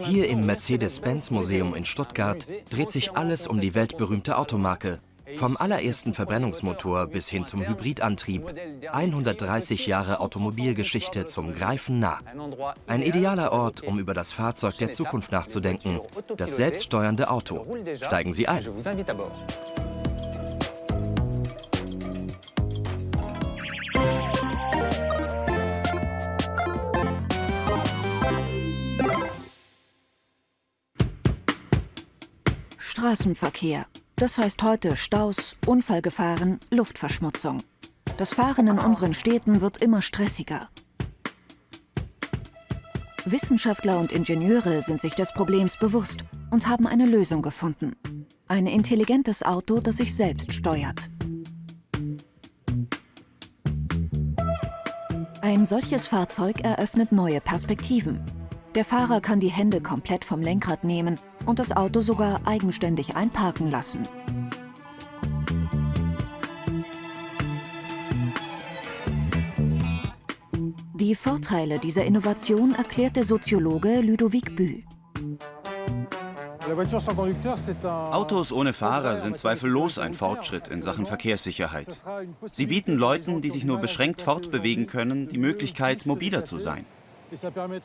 Hier im Mercedes-Benz-Museum in Stuttgart dreht sich alles um die weltberühmte Automarke. Vom allerersten Verbrennungsmotor bis hin zum Hybridantrieb. 130 Jahre Automobilgeschichte zum Greifen nah. Ein idealer Ort, um über das Fahrzeug der Zukunft nachzudenken. Das selbststeuernde Auto. Steigen Sie ein. Straßenverkehr. Das heißt heute Staus, Unfallgefahren, Luftverschmutzung. Das Fahren in unseren Städten wird immer stressiger. Wissenschaftler und Ingenieure sind sich des Problems bewusst und haben eine Lösung gefunden. Ein intelligentes Auto, das sich selbst steuert. Ein solches Fahrzeug eröffnet neue Perspektiven. Der Fahrer kann die Hände komplett vom Lenkrad nehmen und das Auto sogar eigenständig einparken lassen. Die Vorteile dieser Innovation erklärt der Soziologe Ludovic Bü. Autos ohne Fahrer sind zweifellos ein Fortschritt in Sachen Verkehrssicherheit. Sie bieten Leuten, die sich nur beschränkt fortbewegen können, die Möglichkeit, mobiler zu sein.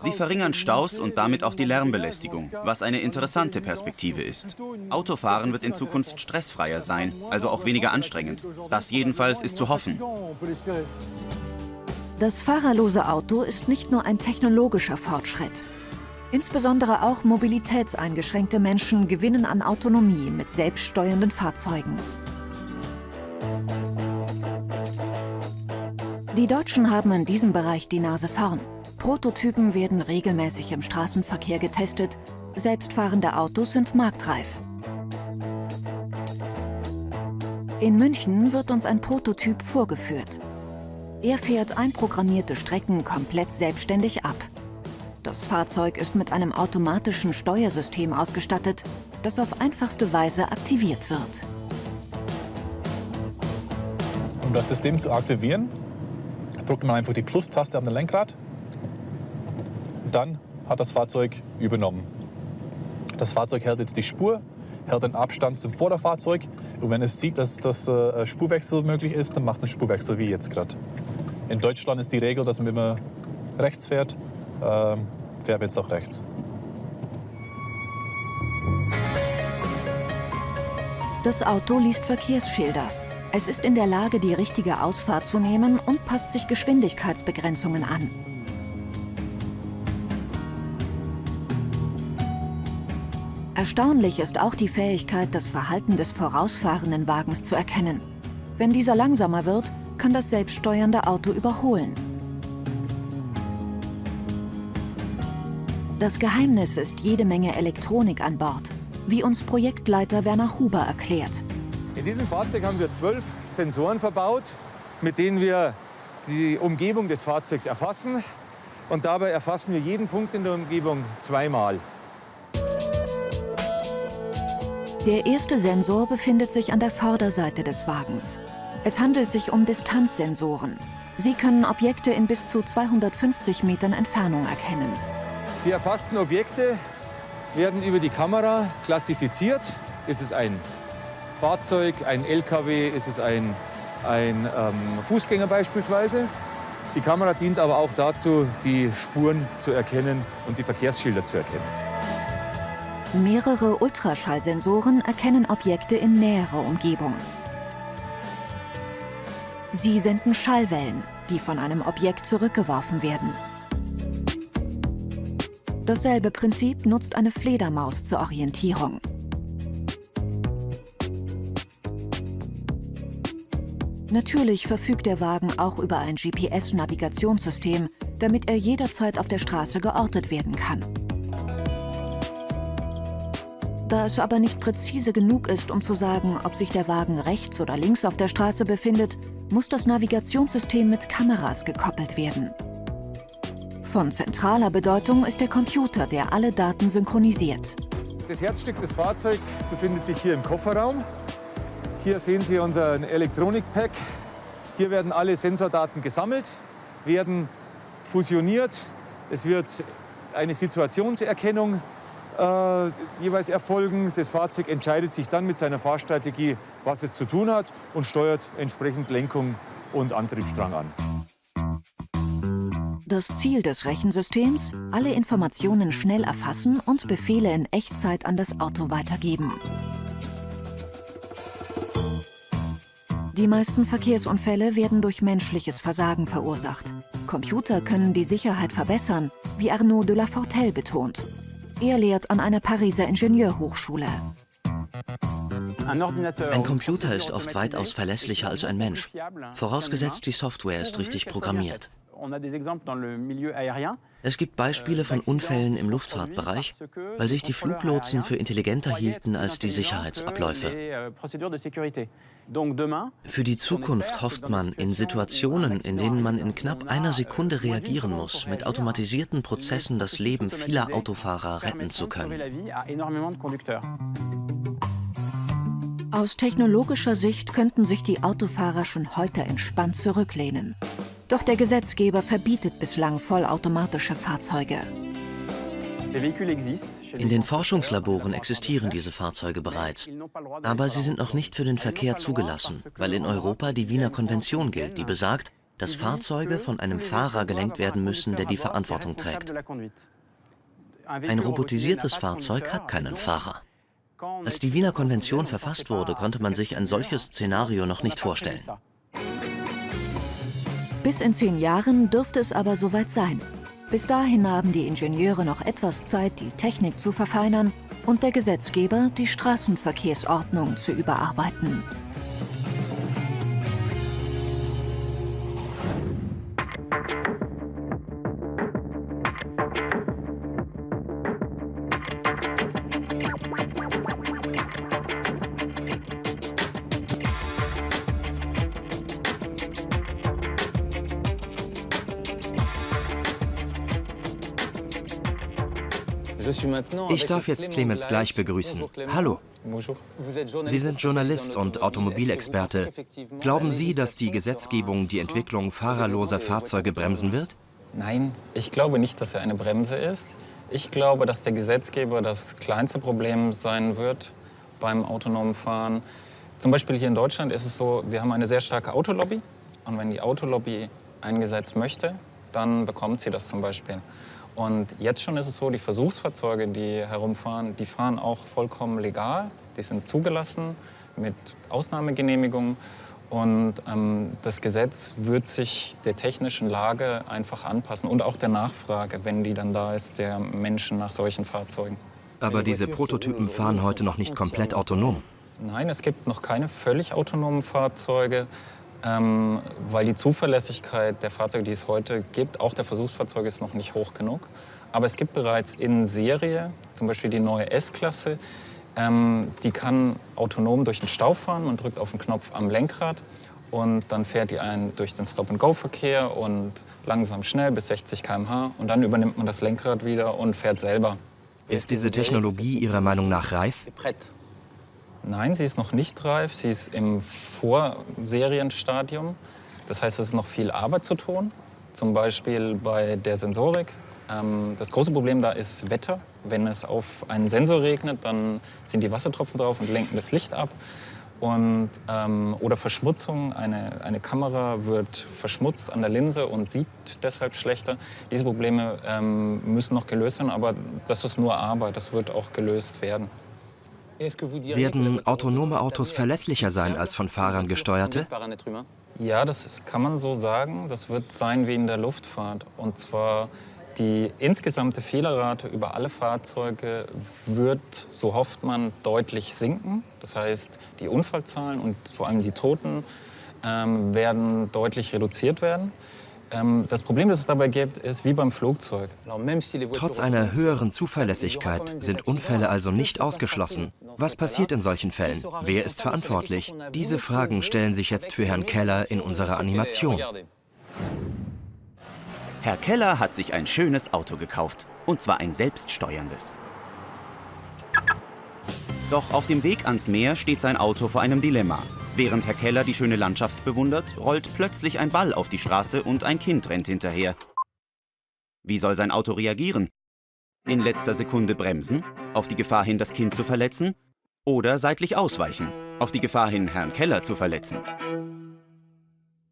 Sie verringern Staus und damit auch die Lärmbelästigung, was eine interessante Perspektive ist. Autofahren wird in Zukunft stressfreier sein, also auch weniger anstrengend. Das jedenfalls ist zu hoffen. Das fahrerlose Auto ist nicht nur ein technologischer Fortschritt. Insbesondere auch mobilitätseingeschränkte Menschen gewinnen an Autonomie mit selbststeuernden Fahrzeugen. Die Deutschen haben in diesem Bereich die Nase vorn. Prototypen werden regelmäßig im Straßenverkehr getestet. Selbstfahrende Autos sind marktreif. In München wird uns ein Prototyp vorgeführt. Er fährt einprogrammierte Strecken komplett selbstständig ab. Das Fahrzeug ist mit einem automatischen Steuersystem ausgestattet, das auf einfachste Weise aktiviert wird. Um das System zu aktivieren, drückt man einfach die Plus-Taste am Lenkrad dann hat das Fahrzeug übernommen. Das Fahrzeug hält jetzt die Spur, hält den Abstand zum Vorderfahrzeug und wenn es sieht, dass das äh, Spurwechsel möglich ist, dann macht es Spurwechsel wie jetzt gerade. In Deutschland ist die Regel, dass man immer rechts fährt, ähm, fährt jetzt auch rechts. Das Auto liest Verkehrsschilder. Es ist in der Lage, die richtige Ausfahrt zu nehmen und passt sich Geschwindigkeitsbegrenzungen an. Erstaunlich ist auch die Fähigkeit, das Verhalten des vorausfahrenden Wagens zu erkennen. Wenn dieser langsamer wird, kann das selbststeuernde Auto überholen. Das Geheimnis ist jede Menge Elektronik an Bord, wie uns Projektleiter Werner Huber erklärt. In diesem Fahrzeug haben wir zwölf Sensoren verbaut, mit denen wir die Umgebung des Fahrzeugs erfassen. Und dabei erfassen wir jeden Punkt in der Umgebung zweimal. Der erste Sensor befindet sich an der Vorderseite des Wagens. Es handelt sich um Distanzsensoren. Sie können Objekte in bis zu 250 Metern Entfernung erkennen. Die erfassten Objekte werden über die Kamera klassifiziert. Ist es ein Fahrzeug, ein LKW, ist es ein, ein ähm, Fußgänger beispielsweise. Die Kamera dient aber auch dazu, die Spuren zu erkennen und die Verkehrsschilder zu erkennen. Mehrere Ultraschallsensoren erkennen Objekte in näherer Umgebung. Sie senden Schallwellen, die von einem Objekt zurückgeworfen werden. Dasselbe Prinzip nutzt eine Fledermaus zur Orientierung. Natürlich verfügt der Wagen auch über ein GPS-Navigationssystem, damit er jederzeit auf der Straße geortet werden kann. Da es aber nicht präzise genug ist, um zu sagen, ob sich der Wagen rechts oder links auf der Straße befindet, muss das Navigationssystem mit Kameras gekoppelt werden. Von zentraler Bedeutung ist der Computer, der alle Daten synchronisiert. Das Herzstück des Fahrzeugs befindet sich hier im Kofferraum. Hier sehen Sie unseren Elektronikpack. Hier werden alle Sensordaten gesammelt, werden fusioniert. Es wird eine Situationserkennung äh, jeweils erfolgen. Das Fahrzeug entscheidet sich dann mit seiner Fahrstrategie, was es zu tun hat und steuert entsprechend Lenkung und Antriebsstrang an. Das Ziel des Rechensystems, alle Informationen schnell erfassen und Befehle in Echtzeit an das Auto weitergeben. Die meisten Verkehrsunfälle werden durch menschliches Versagen verursacht. Computer können die Sicherheit verbessern, wie Arnaud de la Fortelle betont. Er lehrt an einer Pariser Ingenieurhochschule. Ein Computer ist oft weitaus verlässlicher als ein Mensch, vorausgesetzt die Software ist richtig programmiert. Es gibt Beispiele von Unfällen im Luftfahrtbereich, weil sich die Fluglotsen für intelligenter hielten als die Sicherheitsabläufe. Für die Zukunft hofft man, in Situationen, in denen man in knapp einer Sekunde reagieren muss, mit automatisierten Prozessen das Leben vieler Autofahrer retten zu können. Aus technologischer Sicht könnten sich die Autofahrer schon heute entspannt zurücklehnen. Doch der Gesetzgeber verbietet bislang vollautomatische Fahrzeuge. In den Forschungslaboren existieren diese Fahrzeuge bereits. Aber sie sind noch nicht für den Verkehr zugelassen, weil in Europa die Wiener Konvention gilt, die besagt, dass Fahrzeuge von einem Fahrer gelenkt werden müssen, der die Verantwortung trägt. Ein robotisiertes Fahrzeug hat keinen Fahrer. Als die Wiener Konvention verfasst wurde, konnte man sich ein solches Szenario noch nicht vorstellen. Bis in zehn Jahren dürfte es aber soweit sein. Bis dahin haben die Ingenieure noch etwas Zeit, die Technik zu verfeinern und der Gesetzgeber die Straßenverkehrsordnung zu überarbeiten. Ich darf jetzt Clemens gleich begrüßen. Hallo. Sie sind Journalist und Automobilexperte. Glauben Sie, dass die Gesetzgebung die Entwicklung fahrerloser Fahrzeuge bremsen wird? Nein, ich glaube nicht, dass er eine Bremse ist. Ich glaube, dass der Gesetzgeber das kleinste Problem sein wird beim autonomen Fahren. Zum Beispiel hier in Deutschland ist es so, wir haben eine sehr starke Autolobby. Und wenn die Autolobby ein Gesetz möchte, dann bekommt sie das zum Beispiel. Und jetzt schon ist es so, die Versuchsfahrzeuge, die herumfahren, die fahren auch vollkommen legal. Die sind zugelassen mit Ausnahmegenehmigungen. Und ähm, das Gesetz wird sich der technischen Lage einfach anpassen und auch der Nachfrage, wenn die dann da ist, der Menschen nach solchen Fahrzeugen. Aber diese Prototypen fahren heute noch nicht komplett autonom. Nein, es gibt noch keine völlig autonomen Fahrzeuge ähm, weil die Zuverlässigkeit der Fahrzeuge, die es heute gibt, auch der Versuchsfahrzeuge, ist noch nicht hoch genug. Aber es gibt bereits in Serie, zum Beispiel die neue S-Klasse, ähm, die kann autonom durch den Stau fahren. Man drückt auf den Knopf am Lenkrad und dann fährt die einen durch den Stop-and-Go-Verkehr und langsam schnell bis 60 km/h. Und dann übernimmt man das Lenkrad wieder und fährt selber. Ist diese Technologie Ihrer Meinung nach reif? Nein, sie ist noch nicht reif. Sie ist im Vorserienstadium. Das heißt, es ist noch viel Arbeit zu tun. Zum Beispiel bei der Sensorik. Ähm, das große Problem da ist Wetter. Wenn es auf einen Sensor regnet, dann sind die Wassertropfen drauf und lenken das Licht ab. Und, ähm, oder Verschmutzung. Eine, eine Kamera wird verschmutzt an der Linse und sieht deshalb schlechter. Diese Probleme ähm, müssen noch gelöst werden, aber das ist nur Arbeit. Das wird auch gelöst werden. Werden autonome Autos verlässlicher sein als von Fahrern gesteuerte? Ja, das ist, kann man so sagen. Das wird sein wie in der Luftfahrt. Und zwar die insgesamte Fehlerrate über alle Fahrzeuge wird, so hofft man, deutlich sinken. Das heißt, die Unfallzahlen und vor allem die Toten ähm, werden deutlich reduziert werden. Ähm, das Problem, das es dabei gibt, ist wie beim Flugzeug. Trotz einer höheren Zuverlässigkeit sind Unfälle also nicht ausgeschlossen. Was passiert in solchen Fällen? Wer ist verantwortlich? Diese Fragen stellen sich jetzt für Herrn Keller in unserer Animation. Herr Keller hat sich ein schönes Auto gekauft. Und zwar ein selbststeuerndes. Doch auf dem Weg ans Meer steht sein Auto vor einem Dilemma. Während Herr Keller die schöne Landschaft bewundert, rollt plötzlich ein Ball auf die Straße und ein Kind rennt hinterher. Wie soll sein Auto reagieren? In letzter Sekunde bremsen, auf die Gefahr hin, das Kind zu verletzen? Oder seitlich ausweichen, auf die Gefahr hin, Herrn Keller zu verletzen?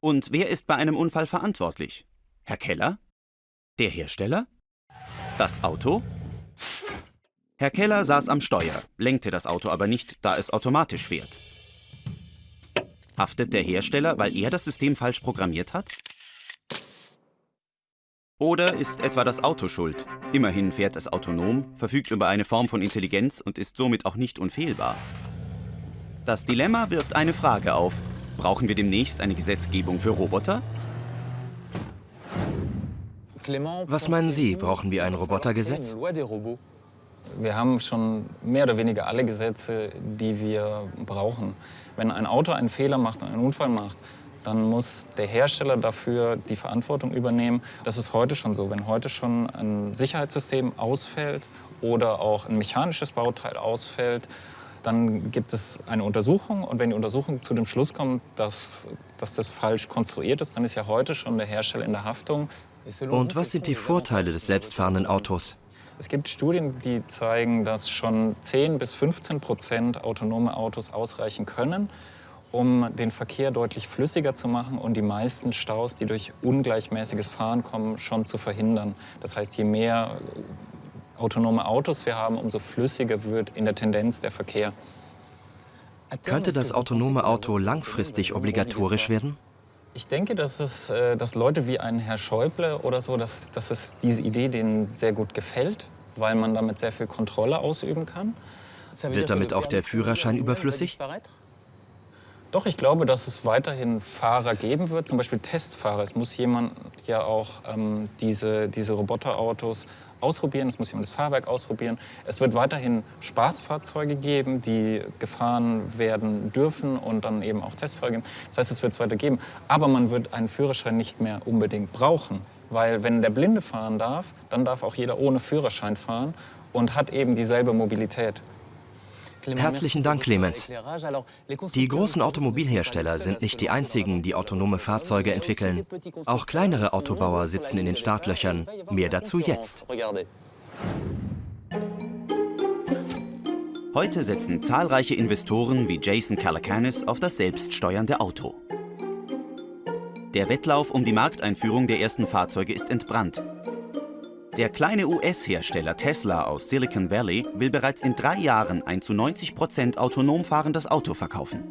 Und wer ist bei einem Unfall verantwortlich? Herr Keller? Der Hersteller? Das Auto? Herr Keller saß am Steuer, lenkte das Auto aber nicht, da es automatisch fährt. Haftet der Hersteller, weil er das System falsch programmiert hat? Oder ist etwa das Auto schuld? Immerhin fährt es autonom, verfügt über eine Form von Intelligenz und ist somit auch nicht unfehlbar. Das Dilemma wirft eine Frage auf. Brauchen wir demnächst eine Gesetzgebung für Roboter? Was meinen Sie, brauchen wir ein Robotergesetz? Wir haben schon mehr oder weniger alle Gesetze, die wir brauchen. Wenn ein Auto einen Fehler macht einen Unfall macht, dann muss der Hersteller dafür die Verantwortung übernehmen. Das ist heute schon so. Wenn heute schon ein Sicherheitssystem ausfällt oder auch ein mechanisches Bauteil ausfällt, dann gibt es eine Untersuchung und wenn die Untersuchung zu dem Schluss kommt, dass, dass das falsch konstruiert ist, dann ist ja heute schon der Hersteller in der Haftung. Und was sind die Vorteile des selbstfahrenden Autos? Es gibt Studien, die zeigen, dass schon 10 bis 15 Prozent autonome Autos ausreichen können, um den Verkehr deutlich flüssiger zu machen und die meisten Staus, die durch ungleichmäßiges Fahren kommen, schon zu verhindern. Das heißt, je mehr autonome Autos wir haben, umso flüssiger wird in der Tendenz der Verkehr. Könnte das autonome Auto langfristig obligatorisch werden? Ich denke, dass, es, äh, dass Leute wie ein Herr Schäuble oder so, dass, dass es diese Idee denen sehr gut gefällt, weil man damit sehr viel Kontrolle ausüben kann. Wird damit auch der Führerschein überflüssig? Doch, ich glaube, dass es weiterhin Fahrer geben wird, zum Beispiel Testfahrer. Es muss jemand ja auch ähm, diese, diese Roboterautos ausprobieren, es muss jemand das Fahrwerk ausprobieren. Es wird weiterhin Spaßfahrzeuge geben, die gefahren werden dürfen und dann eben auch Testfahrer geben. Das heißt, es wird es weiter geben. Aber man wird einen Führerschein nicht mehr unbedingt brauchen. Weil wenn der Blinde fahren darf, dann darf auch jeder ohne Führerschein fahren und hat eben dieselbe Mobilität. Herzlichen Dank, Clemens. Die großen Automobilhersteller sind nicht die einzigen, die autonome Fahrzeuge entwickeln. Auch kleinere Autobauer sitzen in den Startlöchern. Mehr dazu jetzt. Heute setzen zahlreiche Investoren wie Jason Calacanis auf das selbststeuernde Auto. Der Wettlauf um die Markteinführung der ersten Fahrzeuge ist entbrannt. Der kleine US-Hersteller Tesla aus Silicon Valley will bereits in drei Jahren ein zu 90 Prozent autonom fahrendes Auto verkaufen.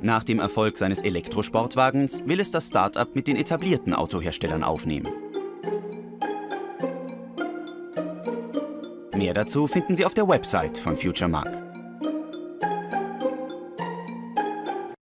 Nach dem Erfolg seines Elektrosportwagens will es das Start-up mit den etablierten Autoherstellern aufnehmen. Mehr dazu finden Sie auf der Website von FutureMark.